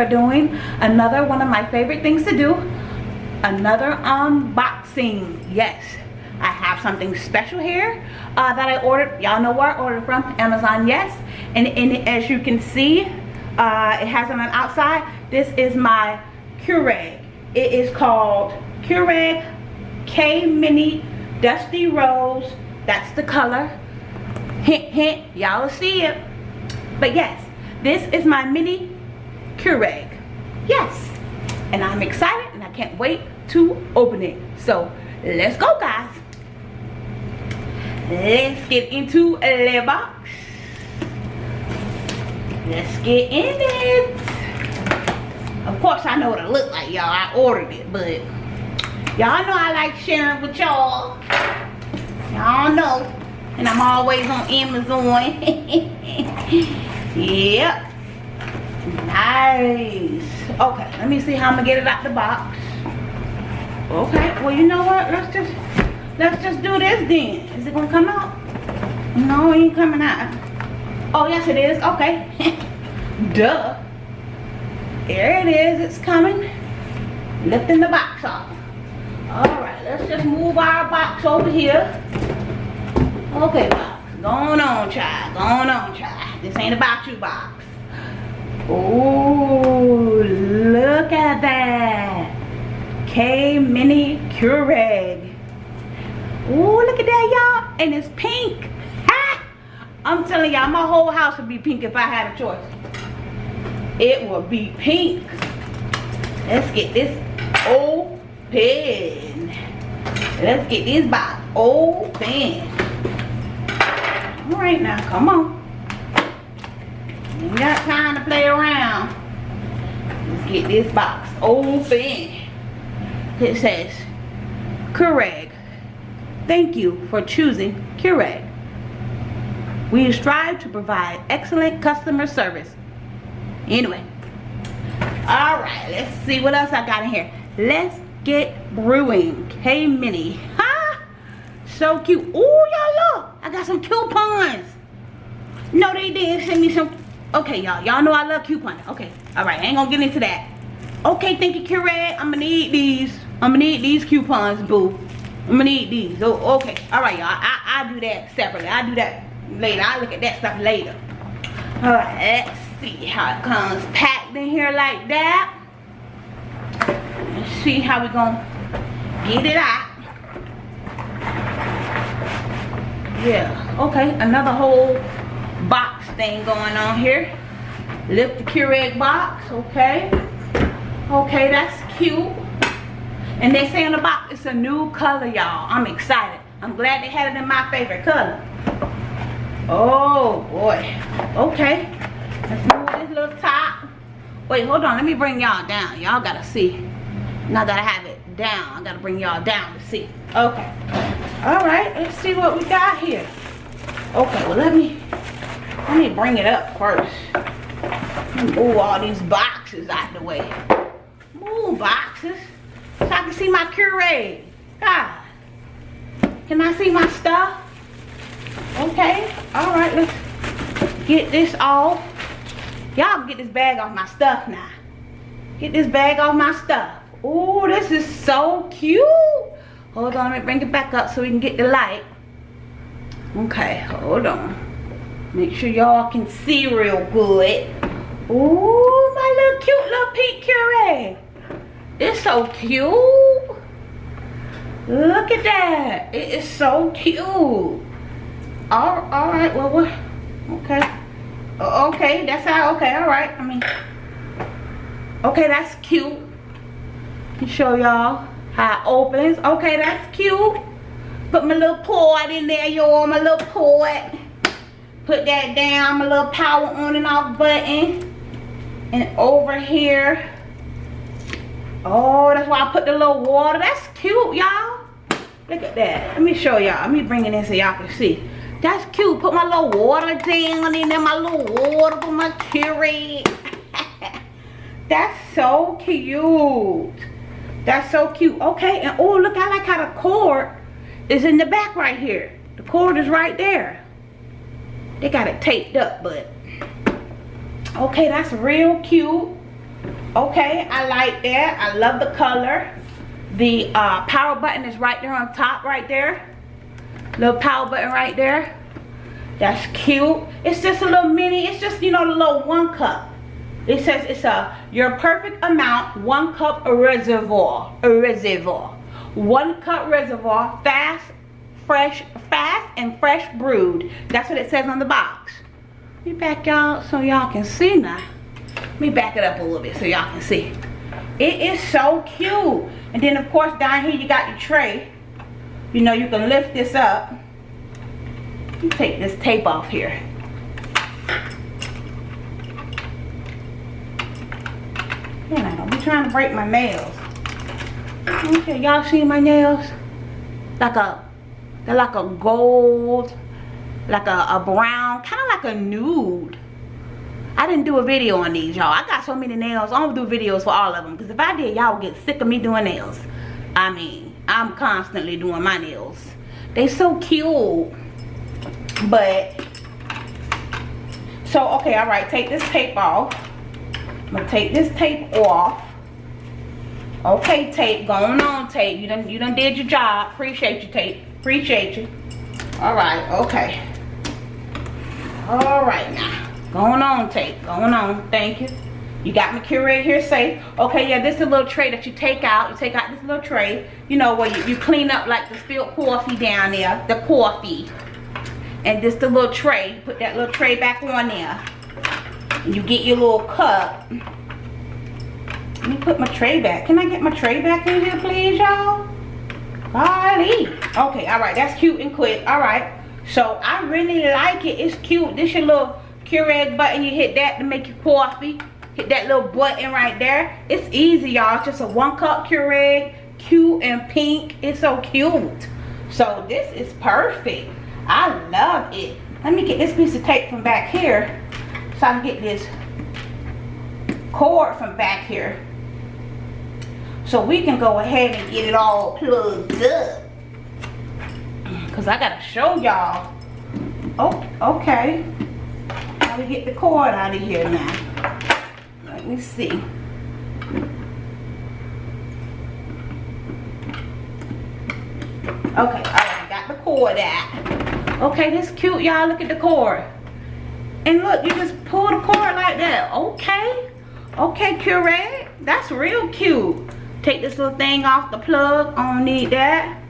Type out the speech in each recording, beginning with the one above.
are doing another one of my favorite things to do another unboxing. Yes I have something special here uh, that I ordered y'all know where I ordered from? Amazon yes. And, and as you can see uh, it has on the outside. This is my Keurig. It is called Keurig K Mini Dusty Rose. That's the color. Hint hint y'all see it. But yes this is my mini Keurig. Yes. And I'm excited and I can't wait to open it. So let's go guys. Let's get into the box. Let's get in it. Of course I know what it look like y'all. I ordered it but y'all know I like sharing with y'all. Y'all know. And I'm always on Amazon. Yep. Nice. Okay, let me see how I'm gonna get it out the box. Okay, well you know what? Let's just let's just do this then. Is it gonna come out? No, it ain't coming out. Oh yes it is. Okay. Duh. There it is, it's coming. Lifting the box off. Alright, let's just move our box over here. Okay, box. Going on, child. Going on, child. This ain't about you, box. Oh, look at that. K Mini Keurig. Oh, look at that, y'all. And it's pink. Ha! I'm telling y'all, my whole house would be pink if I had a choice. It would be pink. Let's get this open. Let's get this box open. All right now, come on. Got time to play around. Let's get this box open. It says, Keurig. Thank you for choosing Keurig. We strive to provide excellent customer service. Anyway. Alright, let's see what else I got in here. Let's get brewing. K-Mini. Ha! So cute. Oh, y'all look. I got some coupons. No, they didn't send me some Okay, y'all. Y'all know I love couponing. Okay. All right. I ain't gonna get into that. Okay, thank you, Keurig. I'm gonna need these. I'm gonna need these coupons, boo. I'm gonna need these. Oh, okay. All right, y'all. I, I do that separately. I do that later. I look at that stuff later. All right. Let's see how it comes packed in here like that. Let's see how we gonna get it out. Yeah. Okay. Another whole thing going on here. Lift the Keurig box, okay. Okay, that's cute. And they say on the box, it's a new color, y'all. I'm excited. I'm glad they had it in my favorite color. Oh, boy. Okay. Let's move this little top. Wait, hold on. Let me bring y'all down. Y'all got to see. Now that I have it down, I got to bring y'all down to see. Okay. All right. Let's see what we got here. Okay, well, let me let me bring it up first. Move all these boxes out the way. Move boxes. So I can see my Keurig. God. Can I see my stuff? Okay. Alright, let's get this off. Y'all get this bag off my stuff now. Get this bag off my stuff. Oh, this is so cute. Hold on, let me bring it back up so we can get the light. Okay, hold on. Make sure y'all can see real good. Ooh, my little cute little pink Keurig. It's so cute. Look at that. It is so cute. All, all right, well, what? Okay. Okay, that's how, okay, all right. I mean, okay, that's cute. Show y'all how it opens. Okay, that's cute. Put my little port in there, y'all, my little port put that down my little power on and off button. And over here. Oh that's why i put the little water. That's cute y'all. Look at that. Let me show y'all. Let me bring it in so y'all can see. That's cute. Put my little water down in there. My little water for my Keurig that's so cute. That's so cute. Okay and oh look i like how the cord is in the back right here. The cord is right there they got it taped up, but Okay, that's real cute. Okay, I like that. I love the color. The uh, power button is right there on top right there. Little power button right there. That's cute. It's just a little mini. It's just, you know, the little one cup. It says it's a your perfect amount, one cup reservoir. A reservoir. One cup reservoir, fast, fresh, fast and fresh brewed. That's what it says on the box. Let me back y'all so y'all can see now. Let me back it up a little bit so y'all can see. It is so cute. And then of course down here you got your tray. You know you can lift this up. Take this tape off here. Man, I don't be trying to break my nails. Okay, y'all see my nails? Like a, they're like a gold, like a, a brown, kind of like a nude. I didn't do a video on these, y'all. I got so many nails. I don't do videos for all of them. Because if I did, y'all would get sick of me doing nails. I mean, I'm constantly doing my nails. They so cute. But, so, okay, all right. Take this tape off. I'm going to take this tape off. Okay, tape. Going on, tape. You done, you done did your job. Appreciate you, tape. Appreciate you. All right, okay. All right, now. Going on, tape. Going on. Thank you. You got my Keurig here safe. Okay, yeah, this is a little tray that you take out. You take out this little tray, you know, where you, you clean up like the spilled coffee down there, the coffee. And this the little tray. Put that little tray back on there. And you get your little cup. Let me put my tray back. Can I get my tray back in here, please, y'all? Golly. Okay, all right. That's cute and quick. All right. So, I really like it. It's cute. This your little Keurig button. You hit that to make your coffee. Hit that little button right there. It's easy, y'all. It's just a one cup Keurig. Cute and pink. It's so cute. So, this is perfect. I love it. Let me get this piece of tape from back here. So I can get this cord from back here. So we can go ahead and get it all plugged up. Because I got to show y'all. Oh, okay. How we get the cord out of here now. Let me see. Okay, alright, got the cord out. Okay, this cute, y'all. Look at the cord. And look, you just pull the cord like that. Okay. Okay, Keurig That's real cute. Take this little thing off the plug. I don't need that.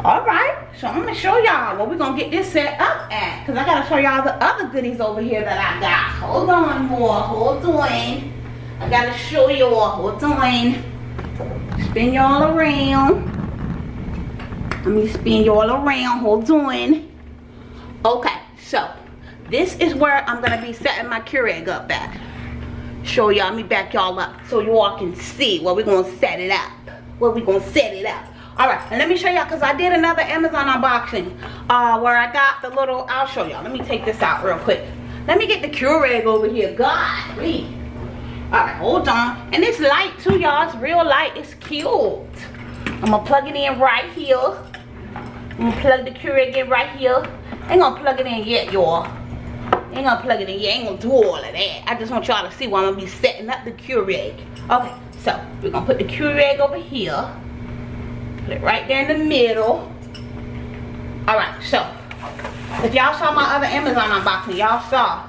Alright. So I'm going to show y'all what we're going to get this set up at. Because I got to show y'all the other goodies over here that I got. Hold on more. Hold on. I got to show y'all. Hold on. Spin y'all around. Let me spin y'all around. Hold on. Okay. So this is where I'm gonna be setting my Keurig up at. Show y'all, me back y'all up so you all can see where we gonna set it up. Where we gonna set it up. Alright, and let me show y'all because I did another Amazon unboxing uh, where I got the little, I'll show y'all. Let me take this out real quick. Let me get the cure Keurig over here. God, please. Alright, hold on. And it's light too, y'all. It's real light. It's cute. I'm gonna plug it in right here. I'm gonna plug the cure Keurig in right here. ain't gonna plug it in yet, y'all. Ain't gonna plug it in. You ain't gonna do all of that. I just want y'all to see why I'm gonna be setting up the Keurig. Okay, so we're gonna put the Keurig over here. Put it right there in the middle. Alright, so if y'all saw my other Amazon unboxing, y'all saw.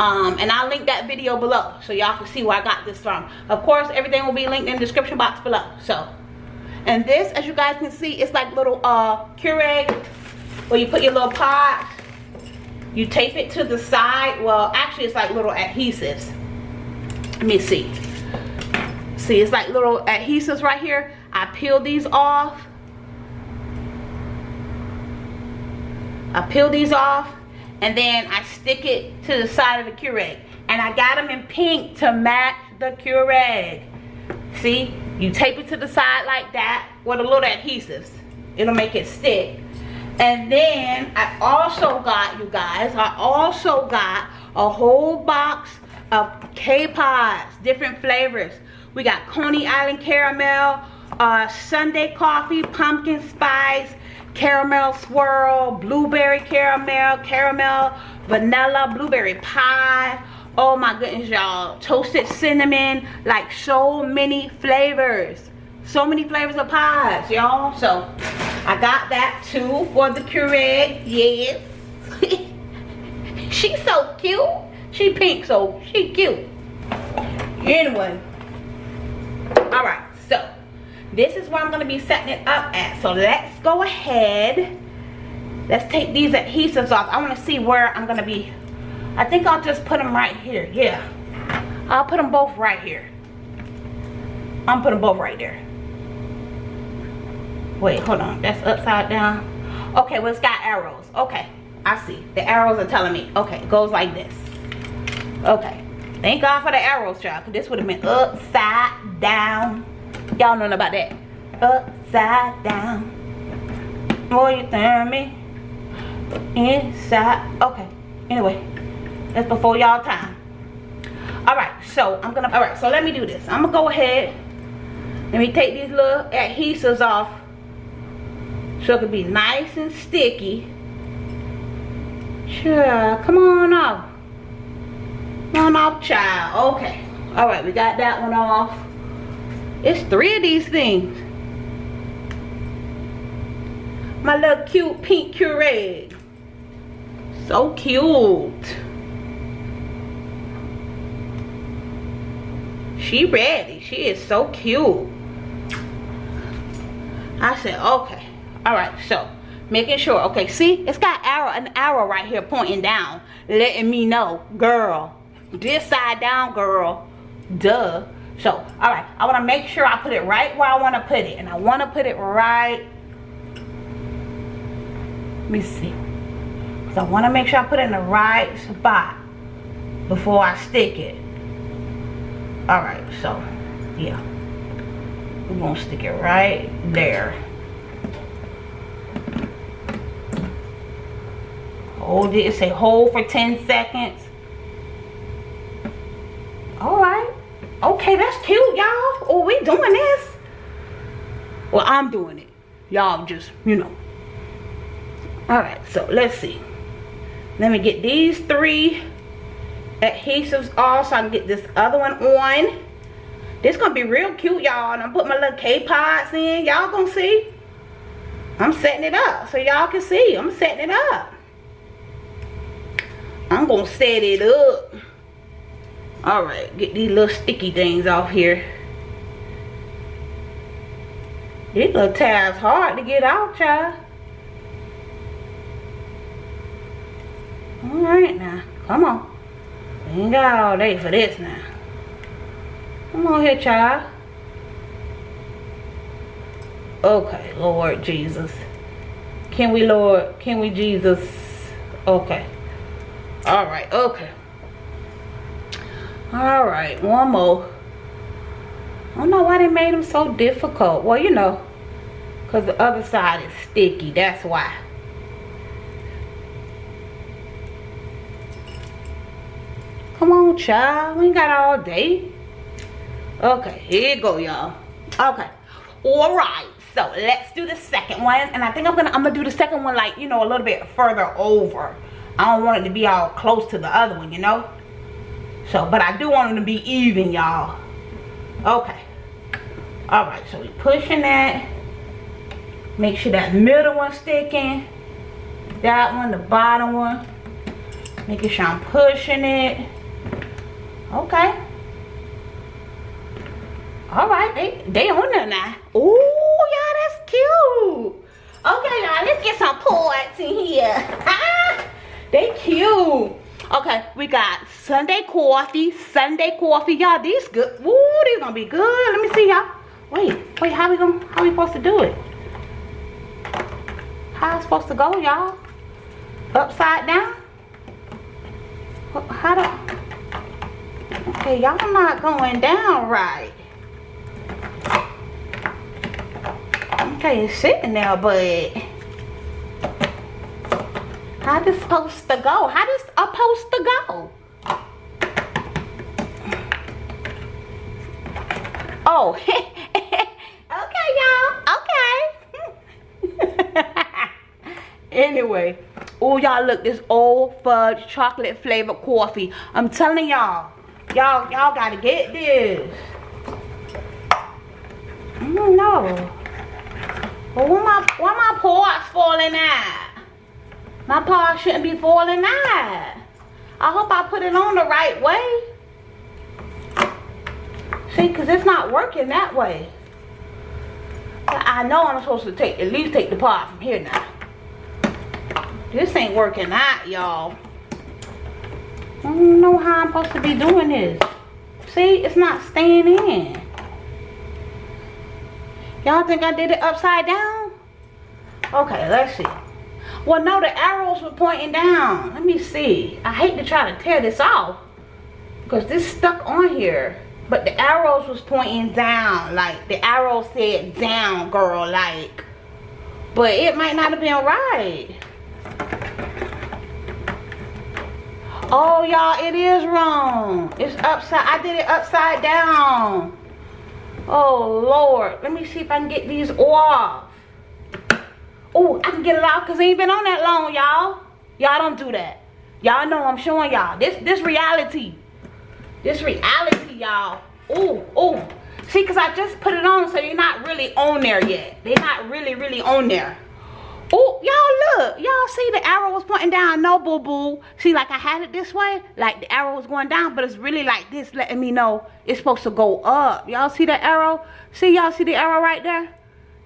Um, and I'll link that video below so y'all can see where I got this from. Of course, everything will be linked in the description box below. So, and this, as you guys can see, it's like little uh Keurig where you put your little pots you tape it to the side well actually it's like little adhesives. Let me see. See it's like little adhesives right here. I peel these off. I peel these off and then I stick it to the side of the Keurig. And I got them in pink to match the Keurig. See? You tape it to the side like that with a little adhesives. It'll make it stick and then I also got, you guys, I also got a whole box of K-Pods, different flavors. We got Coney Island Caramel, uh, Sunday Coffee, Pumpkin Spice, Caramel Swirl, Blueberry Caramel, Caramel Vanilla, Blueberry Pie, oh my goodness y'all. Toasted cinnamon like so many flavors. So many flavors of pies y'all. So i got that too for the Keurig yes. She's so cute. She pink so she cute. Anyway all right so this is where i'm going to be setting it up at. So let's go ahead. Let's take these adhesives off. I want to see where i'm going to be. I think i'll just put them right here yeah. I'll put them both right here. I'm putting them both right there wait hold on. That's upside down. Okay well it's got arrows. Okay i see. The arrows are telling me. Okay it goes like this. Okay. Thank god for the arrows child because this would have been upside down. Y'all know about that. Upside down. What you tell me? Inside. Okay. Anyway that's before y'all time. All right so i'm gonna all right so let me do this. I'm gonna go ahead. Let me take these little adhesives off so it can be nice and sticky. Sure come on off. Come on off child. Okay. All right we got that one off. It's three of these things. My little cute pink Keurig. So cute. She ready. She is so cute. I said okay all right so making sure okay see it's got arrow an arrow right here pointing down letting me know girl this side down girl duh. So all right i want to make sure i put it right where i want to put it and i want to put it right let me see so i want to make sure i put it in the right spot before i stick it. All right so yeah we're gonna stick it right there hold it. Say hold for 10 seconds. All right. Okay that's cute y'all. Oh we doing this. Well i'm doing it. Y'all just you know. All right so let's see. Let me get these three adhesives off so i can get this other one on. This gonna be real cute y'all. And i'm putting my little k-pods in. Y'all gonna see? I'm setting it up so y'all can see. I'm setting it up I'm gonna set it up. All right, get these little sticky things off here. These little tabs hard to get out, child. All right now, come on. We ain't got all day for this now. Come on here, child. Okay, Lord Jesus. Can we, Lord? Can we, Jesus? Okay all right okay. All right one more. I don't know why they made them so difficult. Well you know because the other side is sticky that's why. Come on child we got all day. Okay here you go y'all. Okay all right so let's do the second one and i think i'm gonna i'm gonna do the second one like you know a little bit further over I don't want it to be all close to the other one, you know? So, but I do want them to be even, y'all. Okay. Alright, so we pushing that. Make sure that middle one sticking. That one, the bottom one. Making sure I'm pushing it. Okay. Alright, they, they on there now. Ooh, y'all, that's cute. Okay, y'all, let's get some points in here. They cute. Okay, we got Sunday coffee. Sunday coffee. Y'all, these good. Woo, these gonna be good. Let me see y'all. Wait, wait, how we gonna how we supposed to do it? How I supposed to go, y'all? Upside down? How do Okay, y'all not going down right. Okay, it's sitting there, but how this supposed to go? How this supposed to go? Oh, okay, y'all. Okay. anyway, Oh, y'all look, this old fudge chocolate flavored coffee. I'm telling y'all, y'all, y'all gotta get this. Mm, I don't know. But why my, why my paws falling out? My paw shouldn't be falling out. I hope I put it on the right way. See, because it's not working that way. I know I'm supposed to take at least take the pot from here now. This ain't working out, y'all. I don't know how I'm supposed to be doing this. See, it's not staying in. Y'all think I did it upside down? Okay, let's see. Well, no, the arrows were pointing down. Let me see. I hate to try to tear this off. Because this stuck on here. But the arrows was pointing down. Like, the arrow said down, girl. Like, but it might not have been right. Oh, y'all, it is wrong. It's upside. I did it upside down. Oh, Lord. Let me see if I can get these off. Oh, I can get it off because it ain't been on that long, y'all. Y'all don't do that. Y'all know I'm showing y'all. This this reality. This reality, y'all. Oh, oh. See, because I just put it on, so you're not really on there yet. They're not really, really on there. Oh, y'all look. Y'all see the arrow was pointing down. No, boo-boo. See, like I had it this way. Like the arrow was going down, but it's really like this, letting me know it's supposed to go up. Y'all see the arrow? See, y'all see the arrow right there?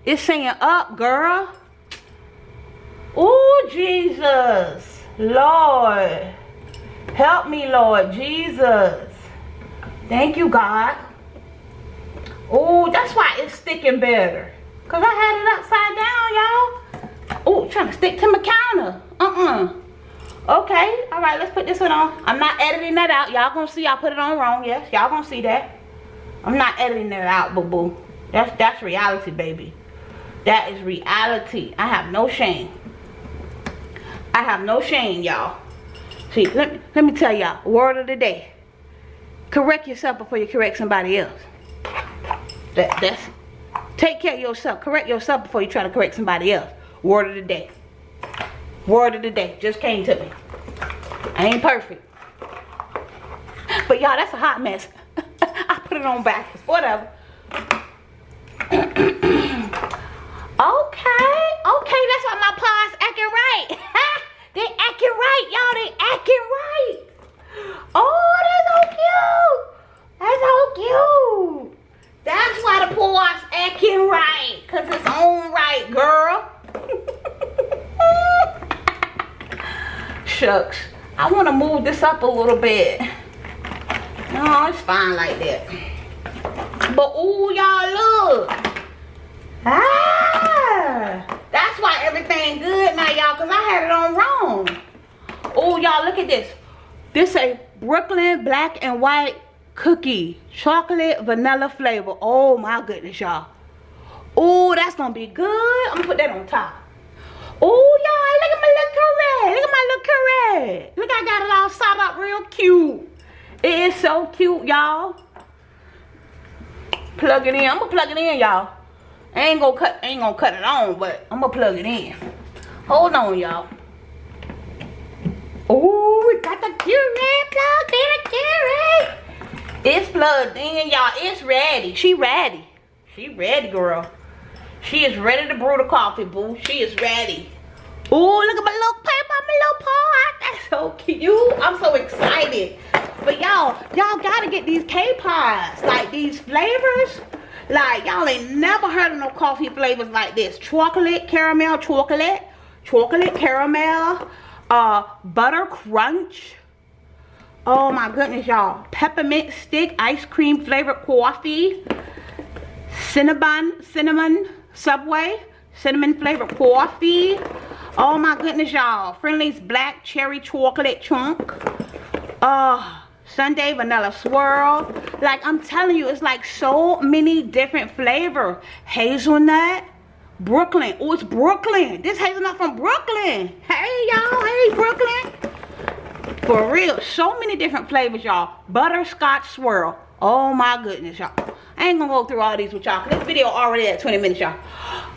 It's saying up, girl. Oh, Jesus. Lord. Help me, Lord Jesus. Thank you, God. Oh, that's why it's sticking better. Because I had it upside down, y'all. Oh, trying to stick to my counter. Uh-uh. Okay. All right, let's put this one on. I'm not editing that out. Y'all gonna see I put it on wrong. Yes, y'all gonna see that. I'm not editing that out, boo-boo. That's, that's reality, baby. That is reality. I have no shame. I have no shame, y'all. See, let me, let me tell y'all, word of the day. Correct yourself before you correct somebody else. That, that's, take care of yourself. Correct yourself before you try to correct somebody else. Word of the day. Word of the day. Just came to me. I ain't perfect. But y'all, that's a hot mess. I put it on backwards. Whatever. okay. Okay, that's why my paws acting right. they acting right, y'all. They acting right. Oh, that's so cute. That's so cute. That's why the paws acting right. Because it's on right, girl. Shucks. I want to move this up a little bit. No, it's fine like that. But ooh, y'all look. Ah, that's why everything good now, y'all, because I had it on wrong. Oh, y'all, look at this. This a Brooklyn black and white cookie. Chocolate vanilla flavor. Oh, my goodness, y'all. Oh, that's going to be good. I'm going to put that on top. Oh, y'all, look at my little Keurig. Look at my little Keurig. Look, I got it all sawed up real cute. It is so cute, y'all. Plug it in. I'm going to plug it in, y'all. Ain't gonna cut ain't gonna cut it on, but I'm gonna plug it in. Hold on, y'all. Oh, we got the Keurig plugged in the Keurig. It's plugged in, y'all. It's ready. She ready. She ready, girl. She is ready to brew the coffee, boo. She is ready. Oh, look at my little paper, my little pot. That's so cute. I'm so excited. But y'all, y'all gotta get these K-Pods. Like these flavors. Like y'all ain't never heard of no coffee flavors like this. Chocolate, caramel, chocolate, chocolate, caramel, uh, butter crunch. Oh my goodness, y'all. Peppermint stick, ice cream flavored coffee. Cinnamon, cinnamon, Subway, cinnamon flavored coffee. Oh my goodness, y'all. Friendly's black cherry chocolate chunk. Uh, Sunday vanilla swirl. Like, I'm telling you, it's like so many different flavor. Hazelnut. Brooklyn. Oh, it's Brooklyn. This hazelnut from Brooklyn. Hey, y'all. Hey, Brooklyn. For real. So many different flavors, y'all. Butterscotch swirl. Oh, my goodness, y'all. I ain't gonna go through all these with y'all. This video already at 20 minutes, y'all.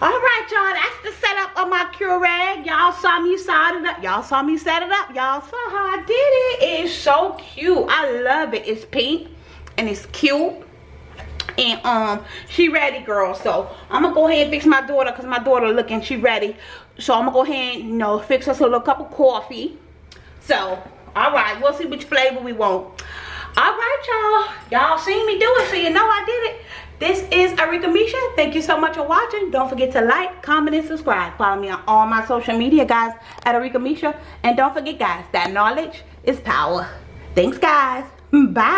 All right, y'all. That's the of my Keurig. Y'all saw me set it up. Y'all saw me set it up. Y'all saw how I did it. It's so cute. I love it. It's pink and it's cute and um she ready girl so i'm gonna go ahead and fix my daughter because my daughter looking she ready so i'm gonna go ahead and you know fix us a little cup of coffee so all right we'll see which flavor we want all right y'all y'all seen me do it so you know i did it this is Arika Misha. Thank you so much for watching. Don't forget to like, comment, and subscribe. Follow me on all my social media, guys, at Arika Misha. And don't forget, guys, that knowledge is power. Thanks, guys. Bye.